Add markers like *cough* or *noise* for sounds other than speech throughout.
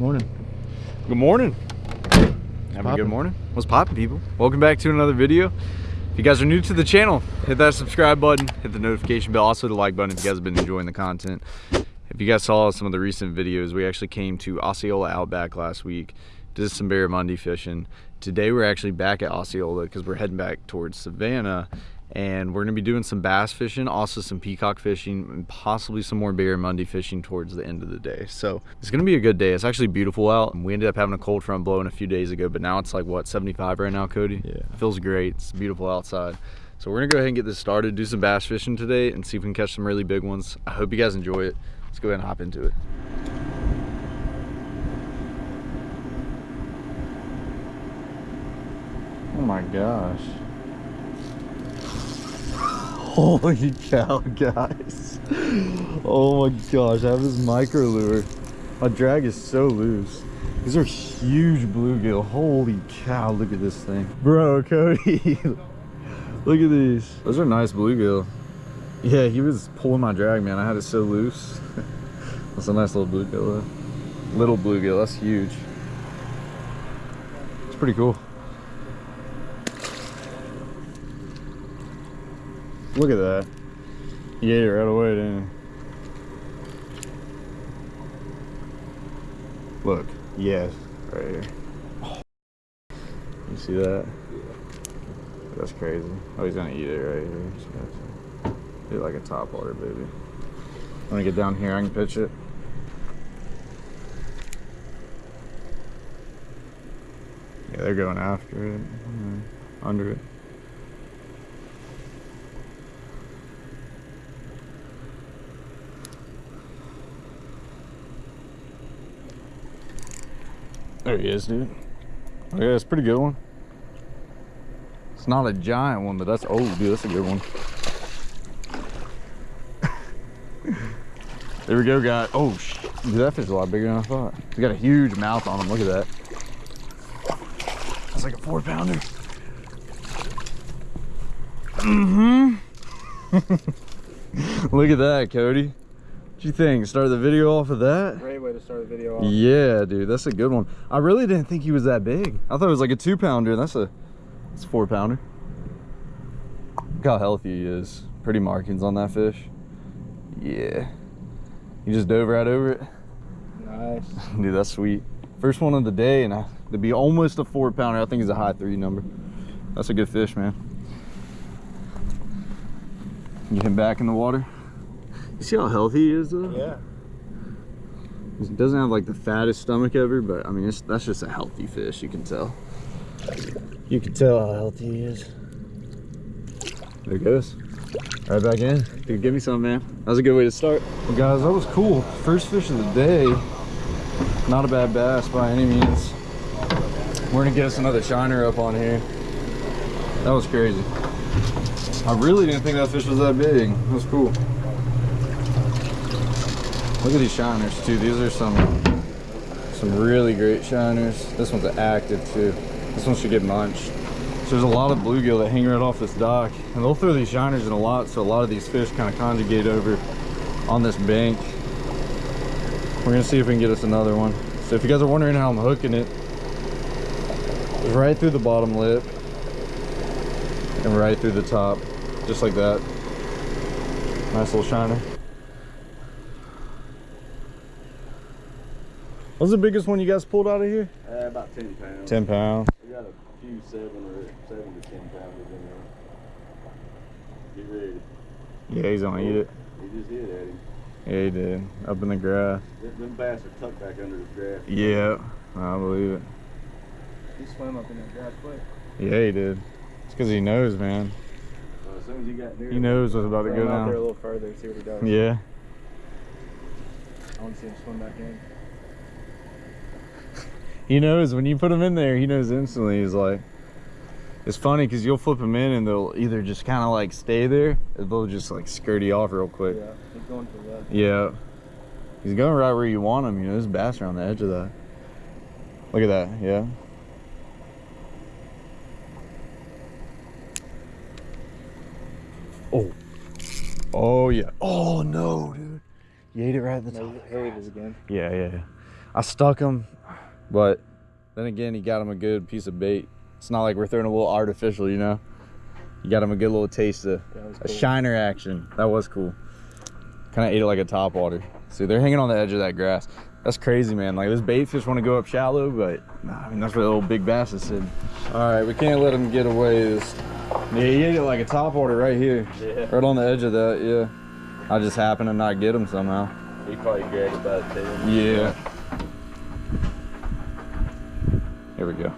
Morning. Good morning. Have a good morning. What's poppin', people? Welcome back to another video. If you guys are new to the channel, hit that subscribe button, hit the notification bell, also the like button if you guys have been enjoying the content. If you guys saw some of the recent videos, we actually came to Osceola Outback last week, did some barramundi fishing. Today we're actually back at Osceola because we're heading back towards Savannah and we're gonna be doing some bass fishing also some peacock fishing and possibly some more barramundi fishing towards the end of the day. So it's gonna be a good day. It's actually beautiful out. We ended up having a cold front blowing a few days ago but now it's like what 75 right now cody? Yeah. it feels great. It's beautiful outside. So we're gonna go ahead and get this started do some bass fishing today and see if we can catch some really big ones. I hope you guys enjoy it. Let's go ahead and hop into it. Oh my gosh. *laughs* Holy cow, guys. Oh my gosh, I have this micro lure. My drag is so loose. These are huge bluegill. Holy cow, look at this thing. Bro, Cody. *laughs* look at these. Those are nice bluegill. Yeah, he was pulling my drag, man. I had it so loose. *laughs* That's a nice little bluegill though. Little bluegill, that's huge. It's pretty cool. Look at that. He ate it right away, didn't? Look. Yes. Right here. You see that? That's crazy. Oh, he's gonna eat it right here. Do like a top water, baby. Let me get down here, I can pitch it. Yeah, they're going after it. Under it. There he is, dude. Oh, yeah, it's a pretty good one. It's not a giant one, but that's old, dude, that's a good one. there we go, guy. Oh, dude, that fish is a lot bigger than I thought. He's got a huge mouth on him. Look at that. That's like a four pounder. Mm-hmm. *laughs* Look at that, Cody. What you think? Start the video off of that? Great way to start the video off. Yeah, dude, that's a good one. I really didn't think he was that big. I thought it was like a two pounder. That's a, it's a four pounder. Look how healthy he is. Pretty markings on that fish. Yeah. He just dove right over it. Nice. *laughs* Dude, that's sweet. First one of the day, and I, to be almost a four pounder, I think is a high three number. That's a good fish, man. Get him back in the water. You see how healthy he is, though? Yeah. He doesn't have like the fattest stomach ever, but I mean, it's, that's just a healthy fish. You can tell. You can tell how healthy he is. There it goes. Right back in. Dude, give me some, man. That was a good way to start. Well, guys, that was cool. First fish of the day. Not a bad bass by any means. We're gonna get us another shiner up on here. That was crazy. I really didn't think that fish was that big. That was cool. Look at these shiners too. These are some some really great shiners. This one's active too. This one should get munched. So there's a lot of bluegill that hang right off this dock, and they'll throw these shiners in a lot. So a lot of these fish kind of conjugate over on this bank. We're gonna see if we can get us another one. So if you guys are wondering how I'm hooking it, it's right through the bottom lip and right through the top, just like that. Nice little shiner. What's the biggest one you guys pulled out of here? Uh, about 10 pounds. 10 pounds. We got a few 7 or 7 to 10 pounders in there. Get ready. Yeah, he's gonna eat it. He just hit at him. Yeah, he did. Up in the grass. Them, them bass are tucked back under the grass. Yeah, I believe it. He swam up in that grass quick. Yeah, he did. It's because he knows, man. So as soon as he got near He knows what's about to go him out there a little further, see what he does. Yeah. I want to see him swim back in. He knows when you put him in there, he knows instantly. He's like, it's funny because you'll flip him in and they'll either just kind of like stay there or they'll just like skirt you off real quick. Yeah, he's going to the left. Yeah. He's going right where you want him. You know, there's bass around the edge of that. Look at that. Yeah. Oh. Oh, yeah. Oh, no, dude. You ate it right at the top. No, here it is again. Yeah, yeah. yeah. I stuck him, but then again, he got him a good piece of bait. It's not like we're throwing a little artificial, you know. You got him a good little taste of was a shiner action. That was cool. Kind of ate it like a top water. See, they're hanging on the edge of that grass. That's crazy, man. Like this bait fish want to go up shallow, but nah, I mean that's where the old big bass is sitting. All right, we can't let him get away. This, yeah, he ate it like a top water right here, Yeah. right on the edge of that. Yeah, I just happened to not get him somehow. He probably grabbed by the. Yeah. Here we go.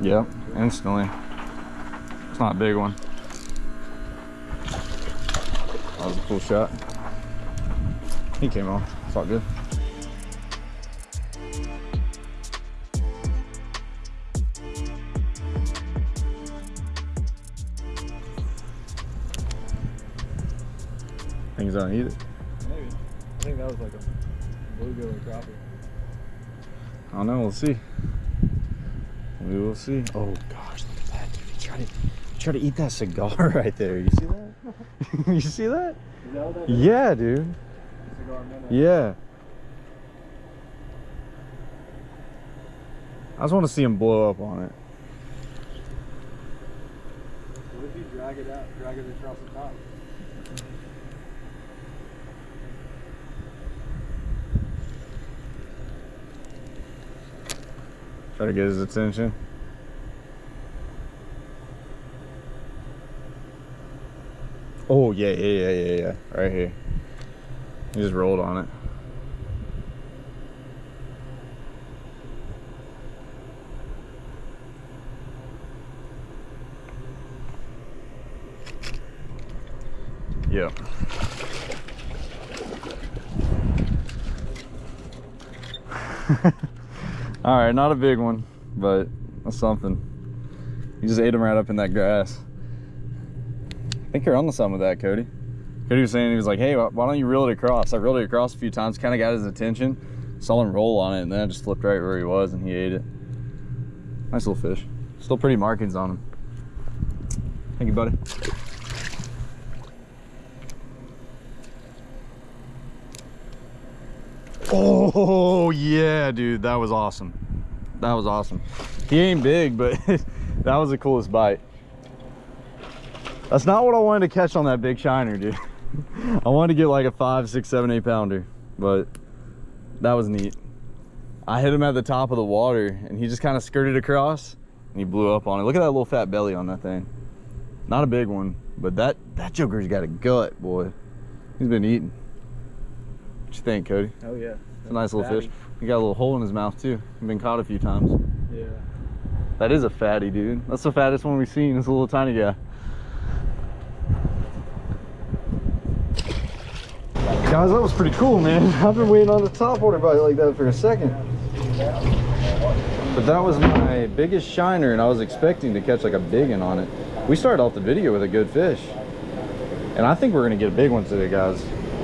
Yep, instantly. It's not a big one. That was a cool shot. He came off. It's all good. Things don't eat it. That was like a bluegill or crappie. I don't know. We'll see. We will see. Oh gosh, look at that, dude. He tried to, he tried to eat that cigar *laughs* right there. You see that? *laughs* you see that? That what? Yeah, dude. Cigar. Yeah. I just want to see him blow up on it. What if you drag it out, drag it across the top? Try to get his attention. Oh yeah, yeah, yeah, yeah, yeah. Right here. He just rolled on it. Yeah. *laughs* All right, not a big one, but that's something. You just ate him right up in that grass. I think you're on the some of that, Cody. Cody was saying he was like, "Hey, why why don't you reel it across?" I reeled it across a few times, kind of got his attention. Saw him roll on it, and then I just flipped right where he was, and he ate it. Nice little fish. Still pretty markings on him. Thank you, buddy. Oh yeah, dude, that was awesome. That was awesome. He ain't big, but *laughs* that was the coolest bite. That's not what I wanted to catch on that big shiner, dude. *laughs* I wanted to get like a five, six, seven, eight pounder, but that was neat. I hit him at the top of the water and he just kind of skirted across and he blew up on it. Look at that little fat belly on that thing. Not a big one, but that, that joker's got a gut, boy. He's been eating. What you think, Cody? Oh yeah. It's a nice little fish. He got a little hole in his mouth too. He's been caught a few times. Yeah. That is a fatty, dude. That's the fattest one we've seen. It's a little tiny guy. Guys, that was pretty cool, man. *laughs* I've been waiting on the top water bite like that for a second. But that was my biggest shiner, and I was expecting to catch like a big one on it. We started off the video with a good fish. And I think we're gonna get a big one today, guys.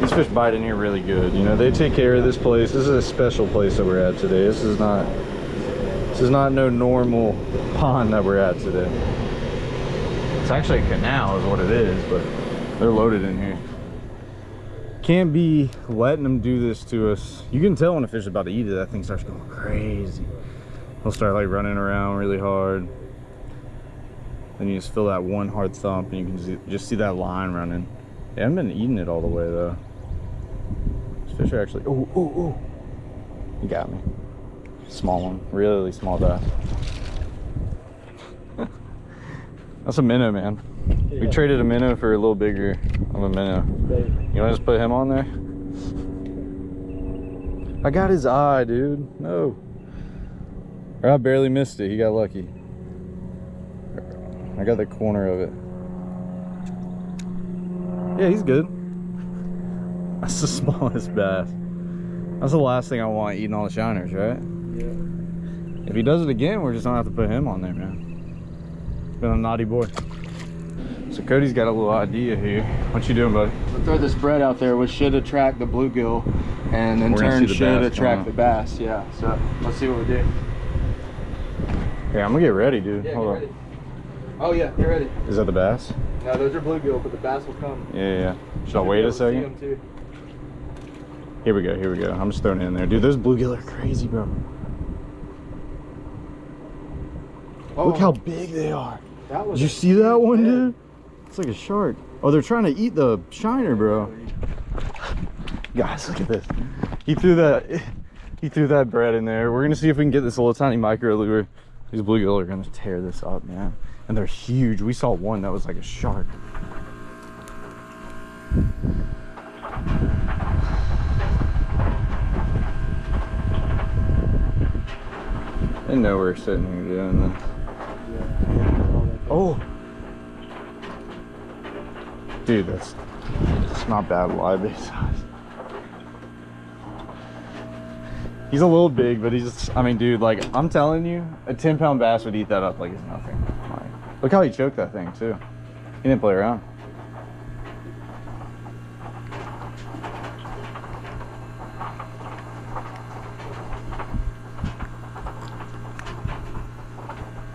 These fish bite in here really good. You know, they take care of this place. This is a special place that we're at today. This is not this is not no normal pond that we're at today. It's actually a canal is what it is, but they're loaded in here. Can't be letting them do this to us. You can tell when a fish is about to eat it, that thing starts going crazy. He'll start like running around really hard. Then you just feel that one hard thump and you can just see that line running. They haven't been eating it all the way though. Fish are actually, oh, oh, oh. You got me. Small one, really small bass. *laughs* That's a minnow, man. We traded a minnow for a little bigger of a minnow. You want to just put him on there? I got his eye, dude. No. Or I barely missed it. He got lucky. I got the corner of it. Yeah, he's good. That's the *laughs* smallest bass. That's the last thing I want eating all the shiners, right? Yeah. If he does it again, we're just gonna have to put him on there, man. Been a naughty boy. So Cody's got a little idea here. What you doing, buddy? We'll throw this bread out there, which should attract the bluegill, and in turn should attract the bass. Yeah. So let's see what we do. Yeah, I'm gonna get ready, dude. Yeah, Hold on. ready. Oh yeah, get ready. Is that the bass? No, those are bluegill, but the bass will come. Yeah, yeah, yeah. Should I wait a second? Here we go, here we go. I'm just throwing it in there. Dude, those bluegill are crazy, bro. Oh. Look how big they are. Oh, That was Did you see that one, head. dude? It's like a shark. Oh, they're trying to eat the shiner, bro. Guys, look at this. He threw that he threw that bread in there. We're gonna see if we can get this little tiny micro lure. These bluegill are gonna tear this up, man. And they're huge. We saw one that was like a shark. Didn't know we're sitting here doing this. Oh, dude, that's it's not bad live bait size. He's a little big, but he's just, I mean, dude, like, I'm telling you, a 10 pound bass would eat that up like it's nothing. Like, look how he choked that thing, too. He didn't play around.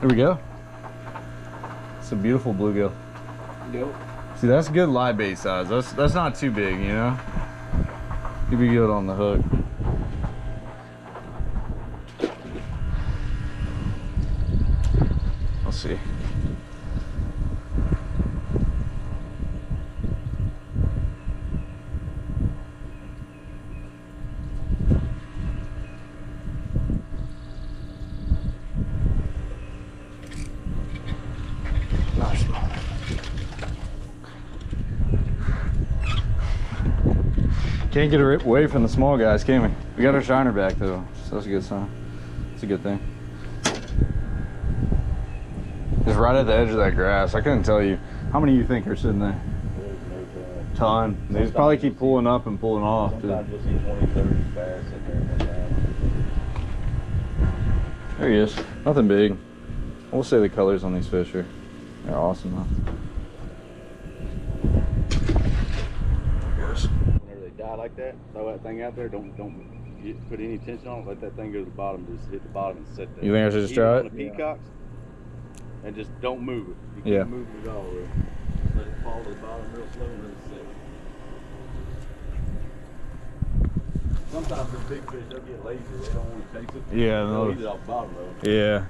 There we go. It's a beautiful bluegill. Yep. See, that's good live bait size. That's that's not too big, you know. You'd be good on the hook. Let's see. Nice. Can't get her away from the small guys, can we? We got our shiner back though, so that's a good sign. It's a good thing. It's right at the edge of that grass. I couldn't tell you. How many you think are sitting there? Ton. They just probably keep pulling up and pulling off. Too. Sometimes you'll see 20, 30 bass sitting there. There he is. Nothing big. We'll say the colors on these fish are they're awesome though. There he goes. Die like that, throw that thing out there. Don't don't get, put any tension on it. Let that thing go to the bottom. Just hit the bottom and sit there. You think I should just try it? the peacocks, and just don't move it. You can't Yeah. move it at all. Really. Let it fall to the bottom real slow and it sit. Sometimes the big fish they'll get lazy. They don't want to chase it. Yeah, They'll no. eat it off the bottom though. Yeah.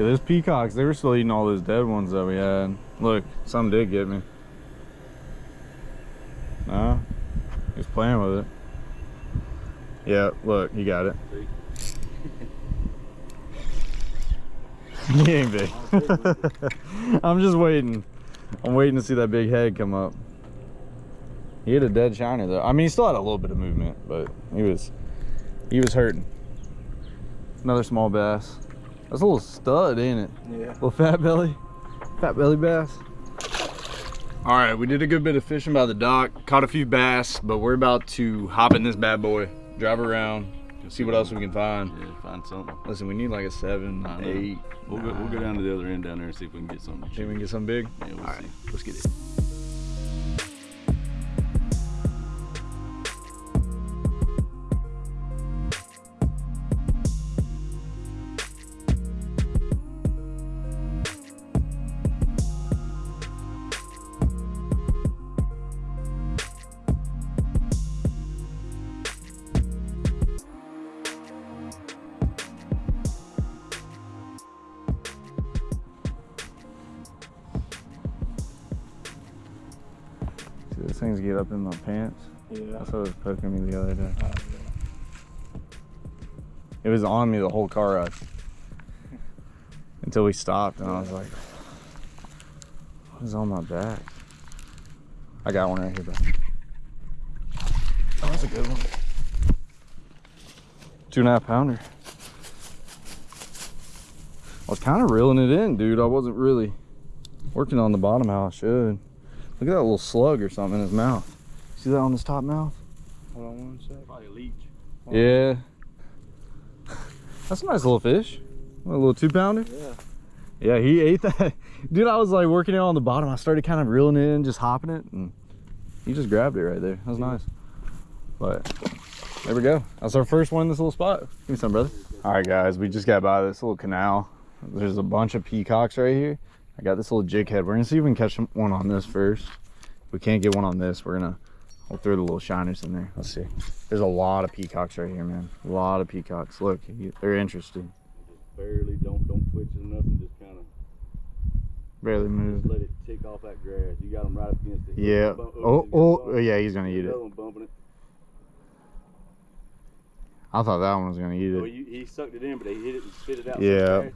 Yeah, those peacocks, they were still eating all those dead ones that we had. Look, some did get me. No, he's playing with it. Yeah, look, he got it. he ain't big. *laughs* I'm just waiting. I'm waiting to see that big head come up. He had a dead shiner though. I mean, he still had a little bit of movement, but he was he was hurting. Another small bass. That's a little stud, ain't it? Yeah. Little fat belly, fat belly bass. All right, we did a good bit of fishing by the dock, caught a few bass, but we're about to hop in this bad boy, drive around, see what else we can find. Yeah, find something. Listen, we need like a seven, I know. eight. We'll go, we'll go down to the other end down there and see if we can get something. Think we can get something big? Yeah, we'll All right, see. let's get it. Things get up in my pants. Yeah. That's what was poking me the other day. Oh, it was on me the whole car ride. *laughs* Until we stopped and I was like, what is on my back? I got one right here, bro. Oh, that's a good one. Two and a half pounder. I was kind of reeling it in, dude. I wasn't really working on the bottom how I should. Look at that little slug or something in his mouth. See that on his top mouth? Hold on one sec. Probably a leech. Yeah. That's a nice little fish. A little two pounder. Yeah. Yeah, he ate that. *laughs* Dude, I was like working it on the bottom. I started kind of reeling it in, just hopping it, and he just grabbed it right there. That was nice. But there we go. That's our first one in this little spot. Give me some, brother. All right, guys, we just got by this little canal. There's a bunch of peacocks right here. I got this little jig head. We're gonna see if we can catch one on this first. If we can't get one on this, we're gonna we'll throw the little shiners in there. Let's see. There's a lot of peacocks right here, man. A lot of peacocks. Look, they're interested. Just barely don't don't twitch or nothing. Just kind of Barely move. just let it tick off that grass. You got them right up against it. Yeah. Bump- Oh, you oh, yeah, he's gonna eat it. Another one bumping it. I thought that one was gonna eat Oh, it. you, he sucked it in, but he hit it and spit it out. Yeah.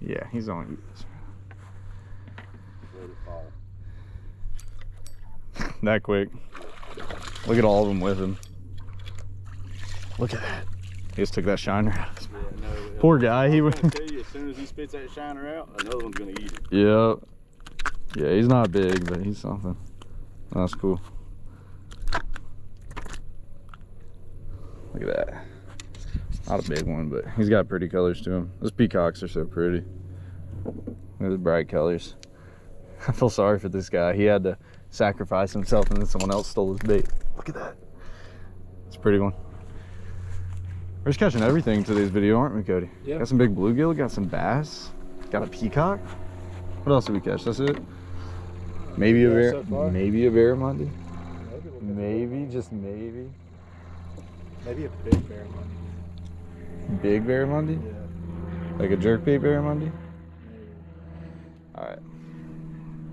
Yeah, he's gonna eat this. Let it fall. That quick. Look at all of them with him. Look at that. He just took that shiner out. of his mouth. Yeah, no, uh, Poor guy, he I was would- tell you, as soon as he spits that shiner out, another one's gonna eat it. Yep. Yeah, he's not big, but he's something. That's cool. Look at that. Not a big one, but he's got pretty colors to him. Those peacocks are so pretty. Look at the bright colors. *laughs* I feel sorry for this guy. He had to sacrifice himself and then someone else stole his bait. Look at that. It's a pretty one. We're just catching everything today's video, aren't we, Cody? Yeah. Got some big bluegill, got some bass, got a peacock. What else did we catch? That's it? Maybe a bear, so maybe a barramundi. Maybe, Maybe, just maybe. maybe a big bear one. Big barramundi? Yeah. Like a jerkbait barramundi? Alright.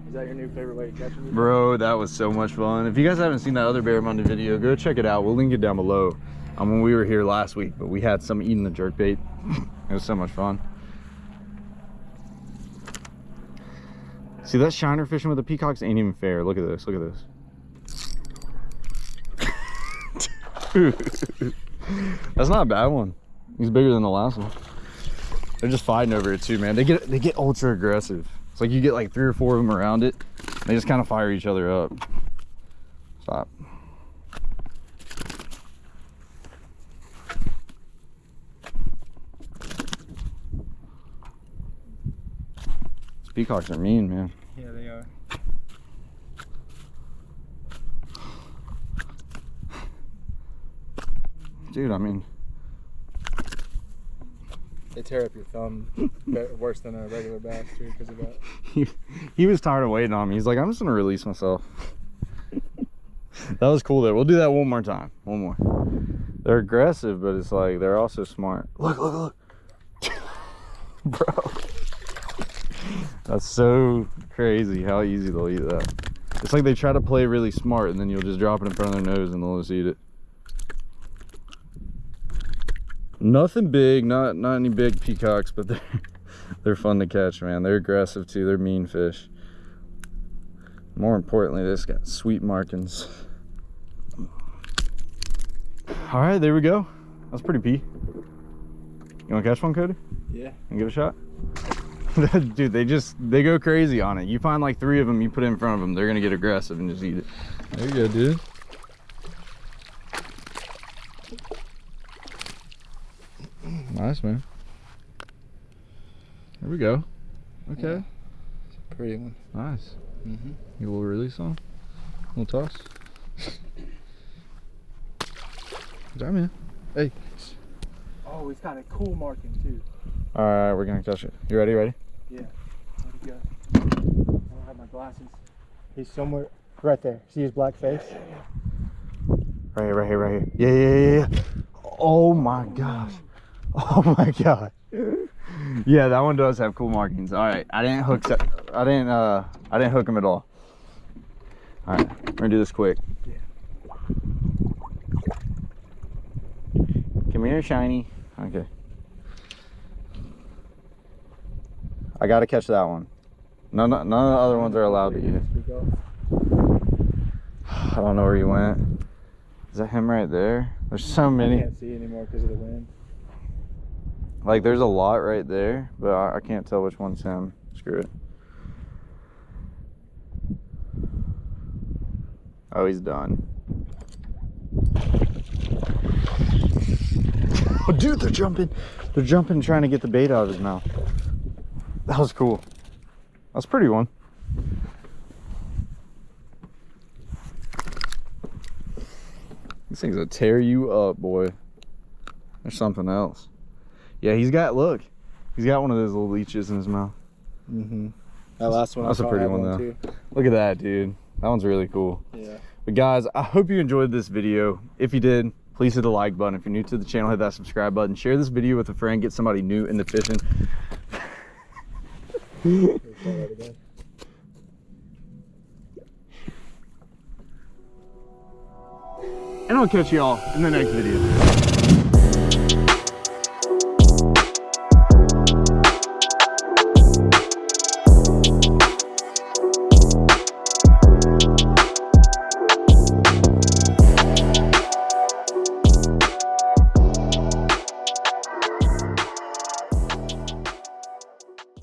Is that your new favorite way to catch them? Bro, that was so much fun. If you guys haven't seen that other barramundi video, go check it out. We'll link it down below. Um, when we were here last week, but we had some eating the jerkbait. *laughs* it was so much fun. See that shiner fishing with the peacocks ain't even fair. Look at this. Look at this. *laughs* That's not a bad one. He's bigger than the last one. They're just fighting over it too, man. They get they get ultra aggressive. It's like you get like three or four of them around it. They just kind of fire each other up. Stop. These peacocks are mean, man. Yeah, they are. Dude, I mean, They tear up your thumb worse than a regular bass too because of that. *laughs* he, he was tired of waiting on me. He's like, I'm just gonna release myself. that was cool though. We'll do that one more time. One more. They're aggressive, but it's like they're also smart. Look, look, look. *laughs* Bro. That's so crazy how easy they'll eat that. It's like they try to play really smart and then you'll just drop it in front of their nose and they'll just eat it. Nothing big, not not any big peacocks, but they're *laughs* they're fun to catch, man. They're aggressive too. They're mean fish. More importantly, this got sweet markings. All right, there we go. That's pretty pea. You want to catch one, Cody? Yeah. And give it a shot? *laughs* Dude, they just they go crazy on it. You find like three of them, you put it in front of them, they're gonna get aggressive and just eat it. There you go, dude. Nice, man. There we go. Okay, Pretty one. nice. Mm-hmm. You will release on? Little toss. Good job, man. Hey. Oh, it's got a cool marking too. All right, we're gonna catch it. You ready? Ready? Yeah. Where'd go? I don't have my glasses. He's somewhere right there. See his black face? Yeah. Right here, right here, right here. Yeah, yeah, yeah, yeah. Oh my gosh. *laughs* Oh my god. Yeah, that one does have cool markings. All right, I didn't hook. I didn't. Uh, I didn't hook him at all. All right, we're gonna do this quick. Yeah. Come here, shiny. Okay. I gotta catch that one. None, none of the other ones are allowed to eat it. I don't know where he went. Is that him right there? There's so many. I can't see anymore because of the wind. Like there's a lot right there, but I, I can't tell which one's him. Screw it. Oh, he's done. Oh, dude, they're jumping. They're jumping, trying to get the bait out of his mouth. That was cool. That's a pretty one. These things will tear you up, boy. There's something else. Yeah, he's got look. He's got one of those little leeches in his mouth. Mm-hmm. That last one. I That's a pretty had one, though. Too. Look at that, dude. That one's really cool. Yeah. But guys, I hope you enjoyed this video. If you did, please hit the like button. If you're new to the channel, hit that subscribe button. Share this video with a friend. Get somebody new into fishing. *laughs* And I'll catch y'all in the next video.